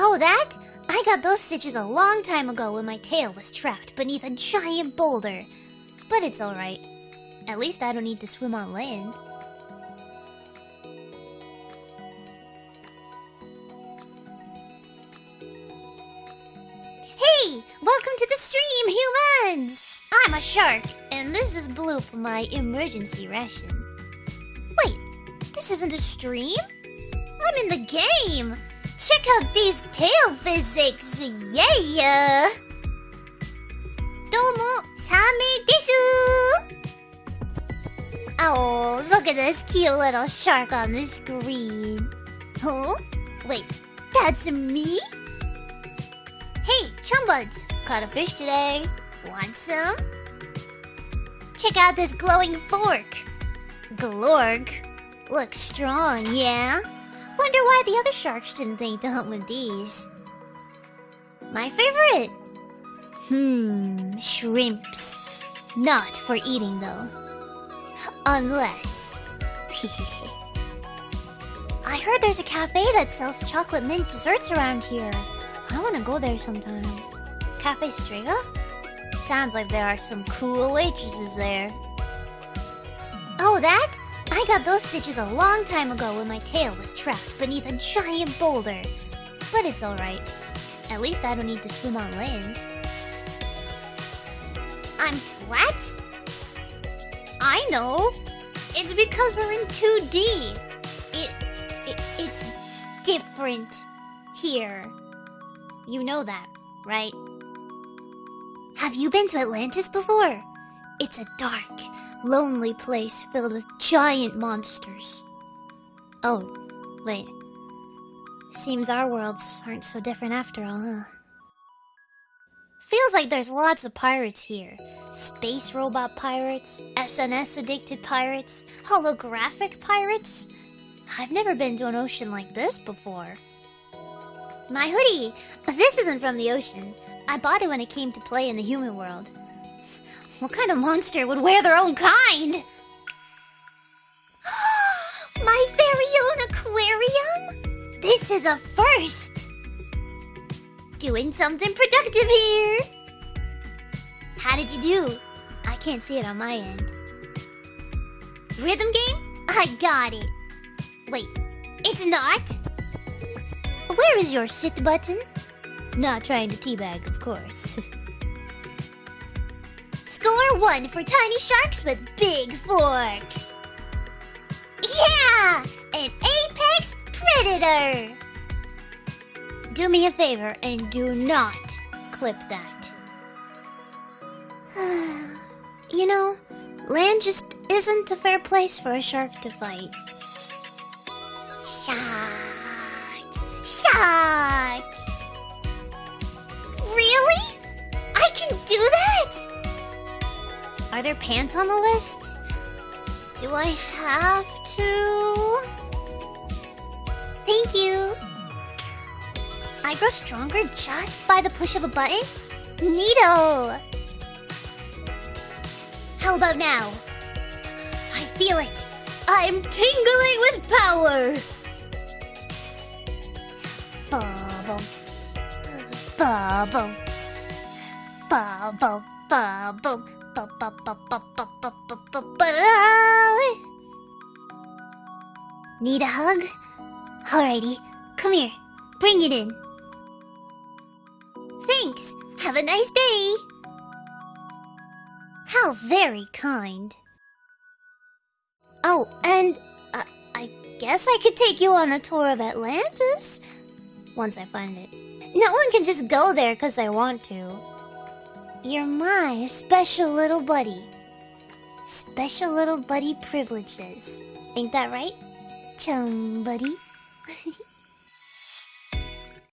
Oh, that? I got those stitches a long time ago when my tail was trapped beneath a giant boulder. But it's alright. At least I don't need to swim on land. Hey! Welcome to the stream, humans! I'm a shark, and this is Bloop, my emergency ration. Wait, this isn't a stream? I'm in the game! Check out these tail physics! Yeah! Domo, Same desu! Oh, look at this cute little shark on the screen. Huh? Wait, that's me? Hey, chumbuds! Caught a fish today. Want some? Check out this glowing fork. Glork. Looks strong, yeah? I wonder why the other sharks didn't think to hunt with these. My favorite? Hmm, shrimps. Not for eating though. Unless. I heard there's a cafe that sells chocolate mint desserts around here. I wanna go there sometime. Cafe Strega? Sounds like there are some cool waitresses there. Oh, that? I got those stitches a long time ago when my tail was trapped beneath a giant boulder. But it's alright. At least I don't need to swim on land. I'm flat? I know. It's because we're in 2D. It, it it's different here. You know that, right? Have you been to Atlantis before? It's a dark, lonely place filled with giant monsters. Oh, wait. Seems our worlds aren't so different after all, huh? Feels like there's lots of pirates here. Space robot pirates, SNS addicted pirates, holographic pirates. I've never been to an ocean like this before. My hoodie! This isn't from the ocean. I bought it when it came to play in the human world. What kind of monster would wear their own kind? My very own aquarium? This is a first! Doing something productive here! How did you do? I can't see it on my end. Rhythm game? I got it. Wait, it's not? Where is your sit button? Not trying to teabag, of course. Score one for tiny sharks with big forks. Yeah! An apex predator! Do me a favor and do not clip that. you know, land just isn't a fair place for a shark to fight. Shark! Are there pants on the list? Do I have to? Thank you. I grow stronger just by the push of a button? Neato! How about now? I feel it! I'm tingling with power! Bubble. Bubble. Bubble. Need a hug? Alrighty, come here. Bring it in. Thanks. Have a nice day. How very kind. Oh, and uh, I guess I could take you on a tour of Atlantis once I find it. No one can just go there because they want to. You're my special little buddy. Special little buddy privileges. Ain't that right? Chum buddy.